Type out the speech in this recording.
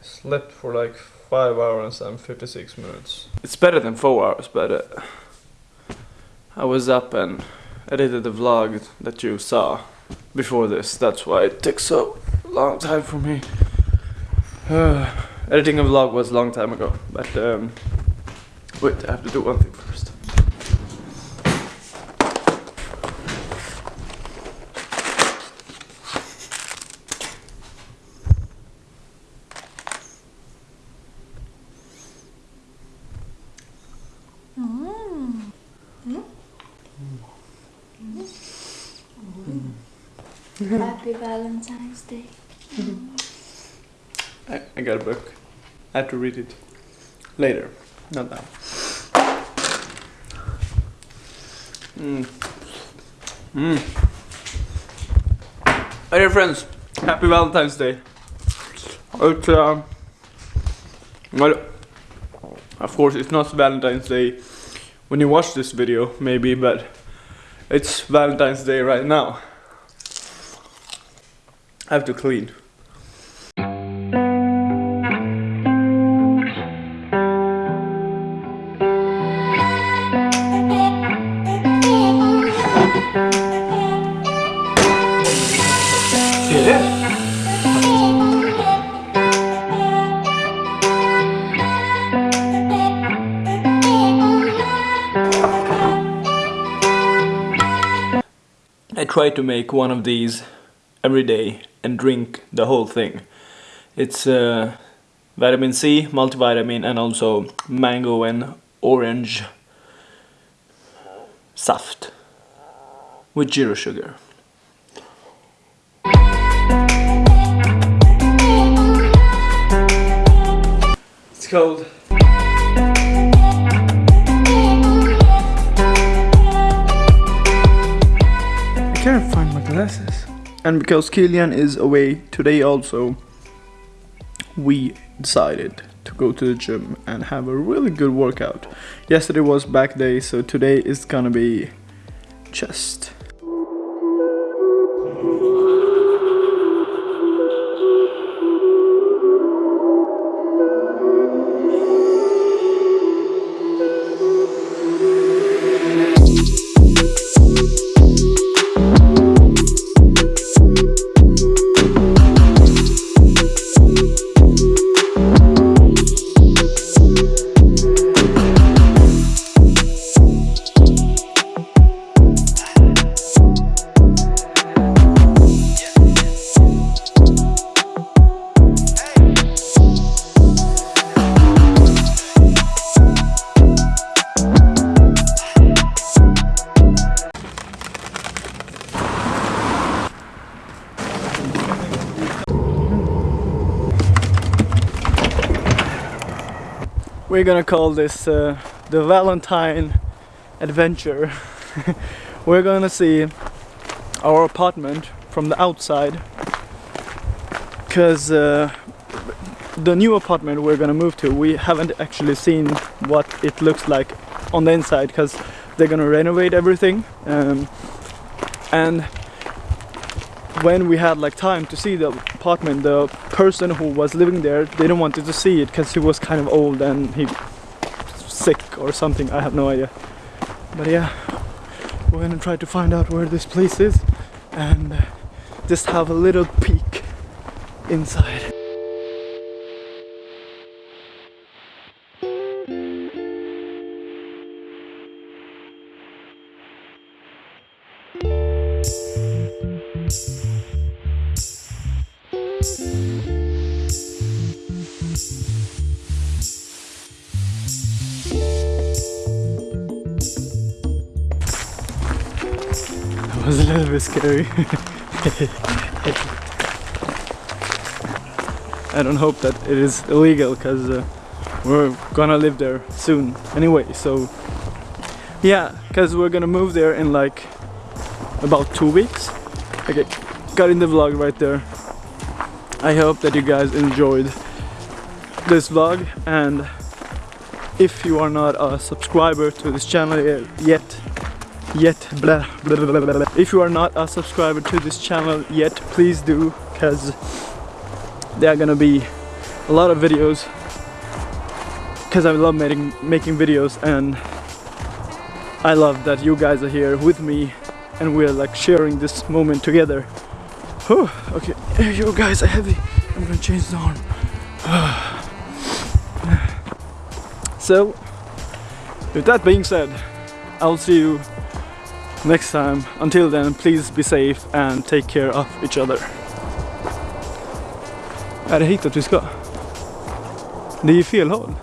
Slept for like 5 hours and 56 minutes. It's better than four hours, but uh, I was up and edited the vlog that you saw before this. That's why it took so long time for me. Uh, editing a vlog was a long time ago, but um, wait, I have to do one thing Happy Valentine's Day. I, I got a book. I have to read it later, not now. Mm. Mm. Hi dear friends, happy Valentine's Day. It's um, well, of course it's not Valentine's Day when you watch this video, maybe, but it's Valentine's Day right now. I have to clean. I tried to make one of these every day and drink the whole thing. It's uh, vitamin C, multivitamin and also mango and orange saft with zero sugar. It's cold. I can't find my glasses. And because Kilian is away today also, we decided to go to the gym and have a really good workout. Yesterday was back day, so today is gonna be chest. We're gonna call this uh, the Valentine adventure. We're gonna see our apartment from the outside because uh, the new apartment we're gonna move to we haven't actually seen what it looks like on the inside because they're gonna renovate everything um, and when we had like time to see the apartment the person who was living there didn't want to see it because he was kind of old and he sick or something I have no idea. But yeah we're gonna try to find out where this place is and just have a little peek inside a little bit scary. I don't hope that it is illegal because uh, we're gonna live there soon anyway. So yeah, because we're gonna move there in like about two weeks. Okay, got in the vlog right there. I hope that you guys enjoyed this vlog and if you are not a subscriber to this channel yet yet blah, blah, blah, blah, blah. if you are not a subscriber to this channel yet please do because there are gonna be a lot of videos because I love making making videos and I love that you guys are here with me and we're like sharing this moment together. Whew, okay, you guys are heavy. I'm gonna change the arm. so, with that being said, I'll see you next time. Until then, please be safe and take care of each other. Är det hitåt vi ska? Det är ju fel håll.